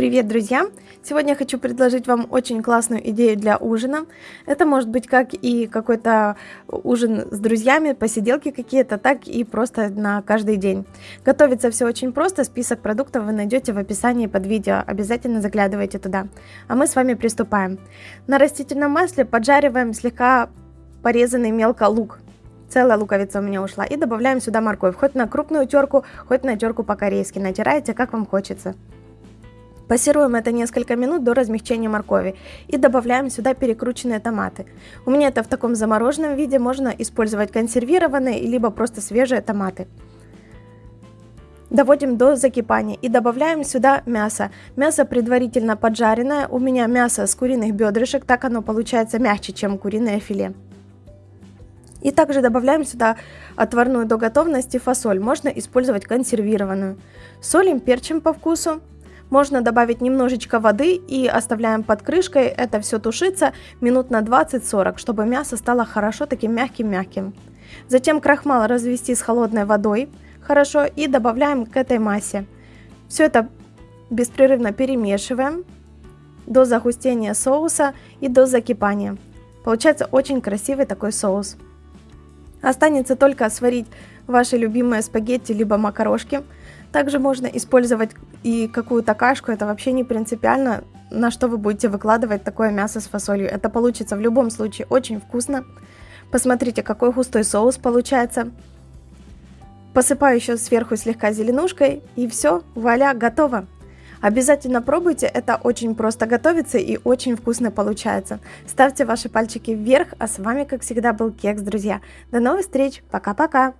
Привет, друзья! Сегодня я хочу предложить вам очень классную идею для ужина. Это может быть как и какой-то ужин с друзьями, посиделки какие-то, так и просто на каждый день. Готовится все очень просто, список продуктов вы найдете в описании под видео, обязательно заглядывайте туда. А мы с вами приступаем. На растительном масле поджариваем слегка порезанный мелко лук. Целая луковица у меня ушла. И добавляем сюда морковь, хоть на крупную терку, хоть на терку по-корейски. Натираете, как вам хочется. Пассируем это несколько минут до размягчения моркови и добавляем сюда перекрученные томаты. У меня это в таком замороженном виде, можно использовать консервированные, либо просто свежие томаты. Доводим до закипания и добавляем сюда мясо. Мясо предварительно поджаренное, у меня мясо с куриных бедрышек, так оно получается мягче, чем куриное филе. И также добавляем сюда отварную до готовности фасоль, можно использовать консервированную. Солим, перчим по вкусу. Можно добавить немножечко воды и оставляем под крышкой. Это все тушится минут на 20-40, чтобы мясо стало хорошо таким мягким-мягким. Затем крахмал развести с холодной водой хорошо и добавляем к этой массе. Все это беспрерывно перемешиваем до загустения соуса и до закипания. Получается очень красивый такой соус. Останется только сварить ваши любимые спагетти либо макарошки – также можно использовать и какую-то кашку, это вообще не принципиально, на что вы будете выкладывать такое мясо с фасолью. Это получится в любом случае очень вкусно. Посмотрите, какой густой соус получается. Посыпаю еще сверху слегка зеленушкой, и все, вуаля, готово. Обязательно пробуйте, это очень просто готовится и очень вкусно получается. Ставьте ваши пальчики вверх, а с вами, как всегда, был Кекс, друзья. До новых встреч, пока-пока!